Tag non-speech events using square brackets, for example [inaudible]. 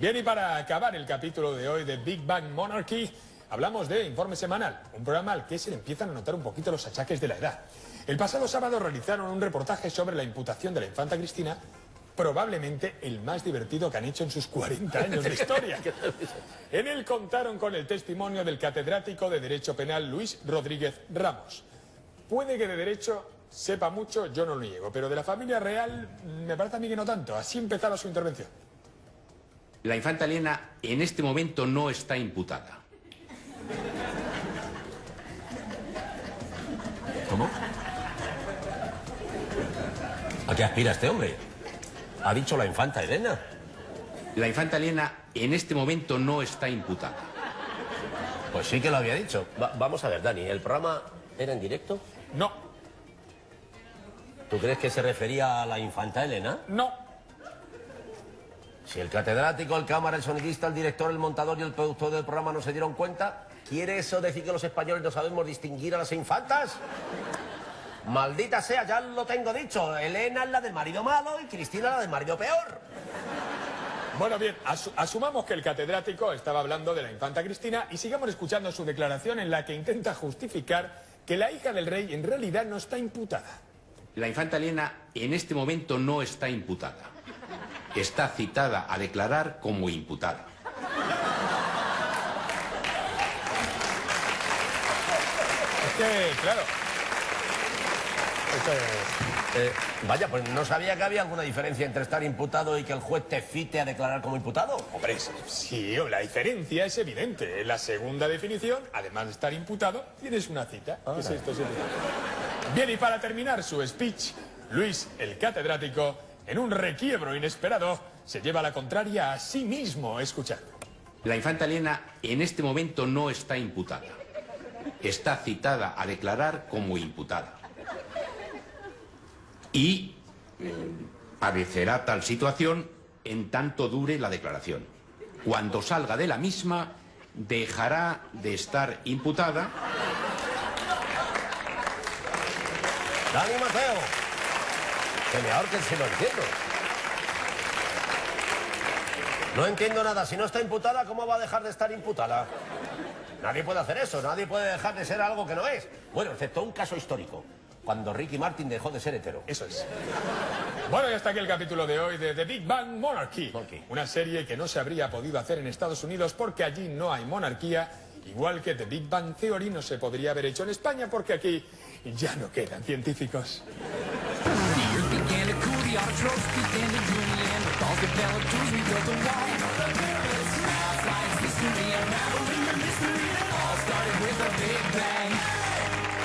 Bien, y para acabar el capítulo de hoy de Big Bang Monarchy, hablamos de Informe Semanal, un programa al que se le empiezan a notar un poquito los achaques de la edad. El pasado sábado realizaron un reportaje sobre la imputación de la infanta Cristina, probablemente el más divertido que han hecho en sus 40 años de historia. [laughs] En él contaron con el testimonio del catedrático de Derecho Penal Luis Rodríguez Ramos. Puede que de Derecho sepa mucho, yo no lo niego, pero de la familia real me parece a mí que no tanto. Así empezaba su intervención. La infanta Elena en este momento no está imputada. ¿Cómo? ¿A qué aspira este hombre? Ha dicho la infanta Elena. La infanta Elena en este momento no está imputada. Pues sí que lo había dicho. Va- vamos a ver, Dani, ¿el programa era en directo? No, ¿Tú crees que se refería a la infanta Elena? no, Si el catedrático, el cámara, el sonidista, el director, el montador y el productor del programa no se dieron cuenta, ¿quiere eso decir que los españoles no sabemos distinguir a las infantas? Maldita sea, ya lo tengo dicho. Elena es la del marido malo y Cristina la del marido peor. Bueno, bien, asu- asumamos que el catedrático estaba hablando de la infanta Cristina y sigamos escuchando su declaración en la que intenta justificar que la hija del rey en realidad no está imputada. La infanta Elena en este momento no está imputada. Está citada a declarar como imputada. Es que, claro. esto es- Eh, vaya, pues no sabía que había alguna diferencia entre estar imputado y que el juez te cite a declarar como imputado. Hombre, sí, sí, la diferencia es evidente. En la segunda definición, además de estar imputado, tienes una cita. ¿Qué es esto? señor? Bien, y para terminar su speech, Luis, el catedrático, en un requiebro inesperado, se lleva la contraria a sí mismo. Escuchad. La infanta Elena en este momento no está imputada. Está citada a declarar como imputada. Y eh, padecerá tal situación en tanto dure la declaración. Cuando salga de la misma, dejará de estar imputada Dani Mateo. Que me ahorquen si no entiendo. No entiendo nada. Si no está imputada, ¿cómo va a dejar de estar imputada? Nadie puede hacer eso. Nadie puede dejar de ser algo que no es. Bueno, excepto un caso histórico. Cuando Ricky Martin dejó de ser hetero. Eso es. Bueno, y hasta aquí el capítulo de hoy de The Big Bang Monarchy. Monarchy. Una serie que no se habría podido hacer en Estados Unidos porque allí no hay monarquía. Igual que The Big Bang Theory no se podría haber hecho en España porque aquí ya no quedan científicos. Trotsky and the Junior, the calls we built a wall.